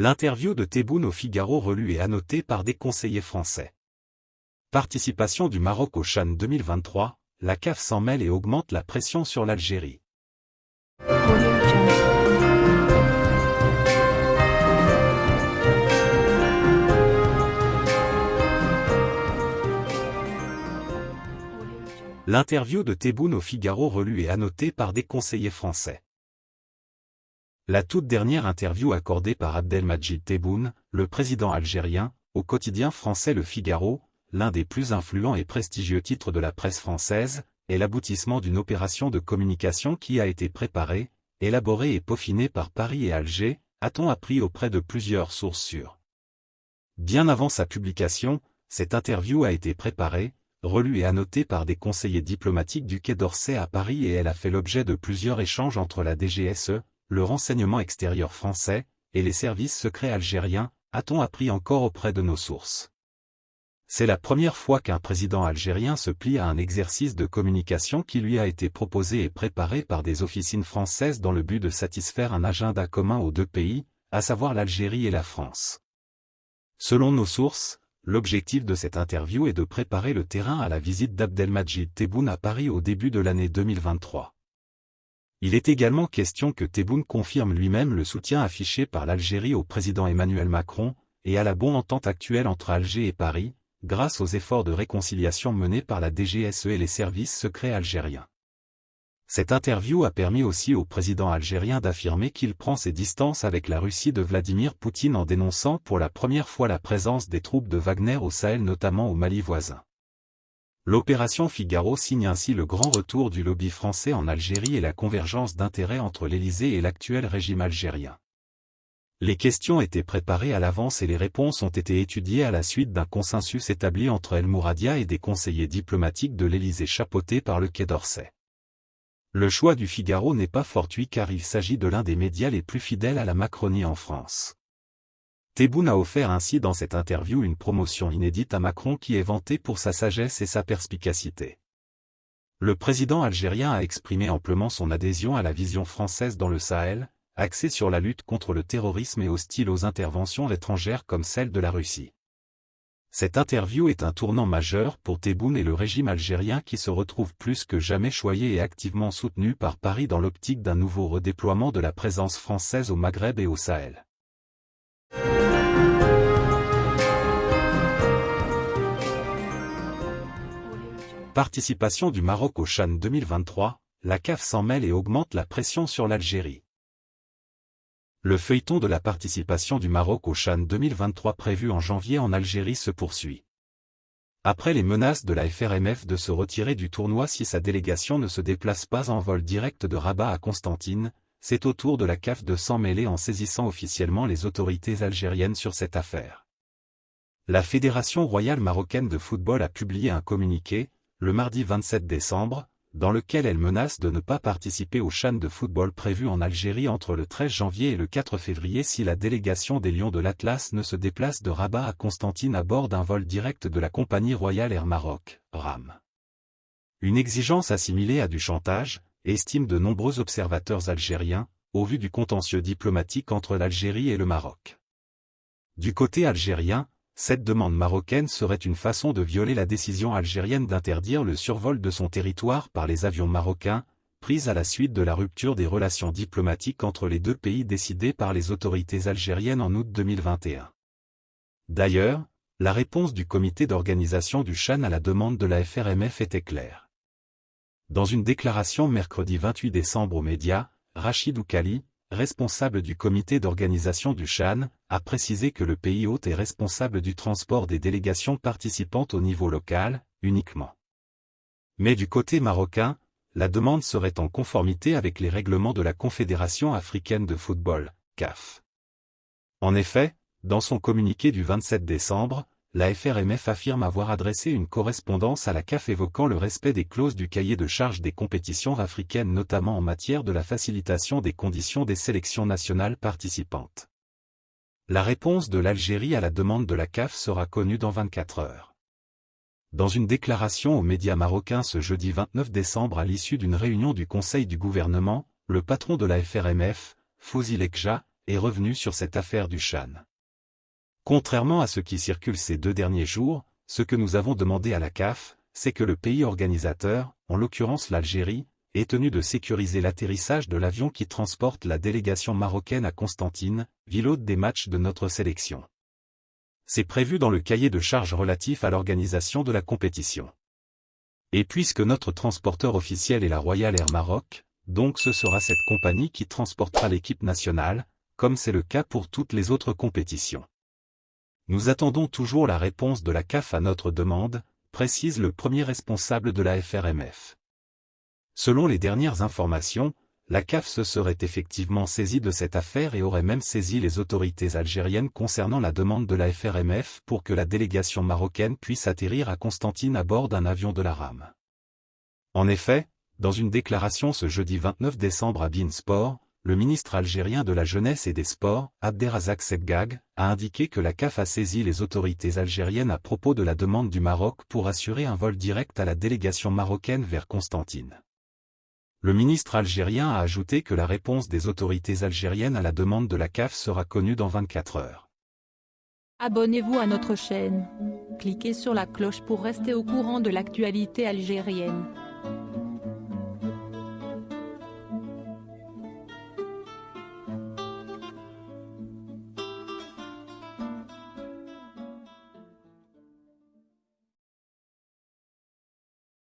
L'interview de Tebboune au Figaro relue et annotée par des conseillers français. Participation du Maroc au Chan 2023, la CAF s'en mêle et augmente la pression sur l'Algérie. L'interview de Tebboune au Figaro relue et annotée par des conseillers français. La toute dernière interview accordée par Abdelmajid Tebboune, le président algérien, au quotidien français Le Figaro, l'un des plus influents et prestigieux titres de la presse française, est l'aboutissement d'une opération de communication qui a été préparée, élaborée et peaufinée par Paris et Alger, a-t-on appris auprès de plusieurs sources sûres. Bien avant sa publication, cette interview a été préparée, relue et annotée par des conseillers diplomatiques du Quai d'Orsay à Paris et elle a fait l'objet de plusieurs échanges entre la DGSE, le renseignement extérieur français, et les services secrets algériens, a-t-on appris encore auprès de nos sources. C'est la première fois qu'un président algérien se plie à un exercice de communication qui lui a été proposé et préparé par des officines françaises dans le but de satisfaire un agenda commun aux deux pays, à savoir l'Algérie et la France. Selon nos sources, L'objectif de cette interview est de préparer le terrain à la visite d'Abdelmajid Tebboune à Paris au début de l'année 2023. Il est également question que Tebboune confirme lui-même le soutien affiché par l'Algérie au président Emmanuel Macron, et à la bonne entente actuelle entre Alger et Paris, grâce aux efforts de réconciliation menés par la DGSE et les services secrets algériens. Cette interview a permis aussi au président algérien d'affirmer qu'il prend ses distances avec la Russie de Vladimir Poutine en dénonçant pour la première fois la présence des troupes de Wagner au Sahel notamment au Mali voisin. L'opération Figaro signe ainsi le grand retour du lobby français en Algérie et la convergence d'intérêts entre l'Élysée et l'actuel régime algérien. Les questions étaient préparées à l'avance et les réponses ont été étudiées à la suite d'un consensus établi entre El Mouradia et des conseillers diplomatiques de l'Élysée chapeautés par le Quai d'Orsay. Le choix du Figaro n'est pas fortuit car il s'agit de l'un des médias les plus fidèles à la Macronie en France. Tebboune a offert ainsi dans cette interview une promotion inédite à Macron qui est vanté pour sa sagesse et sa perspicacité. Le président algérien a exprimé amplement son adhésion à la vision française dans le Sahel, axée sur la lutte contre le terrorisme et hostile aux interventions étrangères comme celle de la Russie. Cette interview est un tournant majeur pour Tebboune et le régime algérien qui se retrouve plus que jamais choyé et activement soutenu par Paris dans l'optique d'un nouveau redéploiement de la présence française au Maghreb et au Sahel. Participation du Maroc au Chan 2023, la CAF s'en mêle et augmente la pression sur l'Algérie le feuilleton de la participation du Maroc au Chan 2023 prévu en janvier en Algérie se poursuit. Après les menaces de la FRMF de se retirer du tournoi si sa délégation ne se déplace pas en vol direct de Rabat à Constantine, c'est au tour de la CAF de s'en mêler en saisissant officiellement les autorités algériennes sur cette affaire. La Fédération royale marocaine de football a publié un communiqué, le mardi 27 décembre, dans lequel elle menace de ne pas participer au Chan de football prévu en Algérie entre le 13 janvier et le 4 février si la délégation des Lions de l'Atlas ne se déplace de Rabat à Constantine à bord d'un vol direct de la compagnie Royale Air Maroc, RAM. Une exigence assimilée à du chantage, estime de nombreux observateurs algériens, au vu du contentieux diplomatique entre l'Algérie et le Maroc. Du côté algérien, cette demande marocaine serait une façon de violer la décision algérienne d'interdire le survol de son territoire par les avions marocains, prise à la suite de la rupture des relations diplomatiques entre les deux pays décidée par les autorités algériennes en août 2021. D'ailleurs, la réponse du comité d'organisation du Chan à la demande de la FRMF était claire. Dans une déclaration mercredi 28 décembre aux médias, Rachid Oukali, responsable du comité d'organisation du Chan, a précisé que le pays hôte est responsable du transport des délégations participantes au niveau local, uniquement. Mais du côté marocain, la demande serait en conformité avec les règlements de la Confédération africaine de football, CAF. En effet, dans son communiqué du 27 décembre, la FRMF affirme avoir adressé une correspondance à la CAF évoquant le respect des clauses du cahier de charge des compétitions africaines notamment en matière de la facilitation des conditions des sélections nationales participantes. La réponse de l'Algérie à la demande de la CAF sera connue dans 24 heures. Dans une déclaration aux médias marocains ce jeudi 29 décembre à l'issue d'une réunion du Conseil du gouvernement, le patron de la FRMF, Fouzi Lekja, est revenu sur cette affaire du Chan. Contrairement à ce qui circule ces deux derniers jours, ce que nous avons demandé à la CAF, c'est que le pays organisateur, en l'occurrence l'Algérie, est tenu de sécuriser l'atterrissage de l'avion qui transporte la délégation marocaine à Constantine, ville hôte des matchs de notre sélection. C'est prévu dans le cahier de charges relatif à l'organisation de la compétition. Et puisque notre transporteur officiel est la Royal Air Maroc, donc ce sera cette compagnie qui transportera l'équipe nationale, comme c'est le cas pour toutes les autres compétitions. Nous attendons toujours la réponse de la CAF à notre demande, précise le premier responsable de la FRMF. Selon les dernières informations, la CAF se serait effectivement saisie de cette affaire et aurait même saisi les autorités algériennes concernant la demande de la FRMF pour que la délégation marocaine puisse atterrir à Constantine à bord d'un avion de la RAM. En effet, dans une déclaration ce jeudi 29 décembre à Sport, le ministre algérien de la Jeunesse et des Sports, Abderrazak Sebgag, a indiqué que la CAF a saisi les autorités algériennes à propos de la demande du Maroc pour assurer un vol direct à la délégation marocaine vers Constantine. Le ministre algérien a ajouté que la réponse des autorités algériennes à la demande de la CAF sera connue dans 24 heures. Abonnez-vous à notre chaîne. Cliquez sur la cloche pour rester au courant de l'actualité algérienne.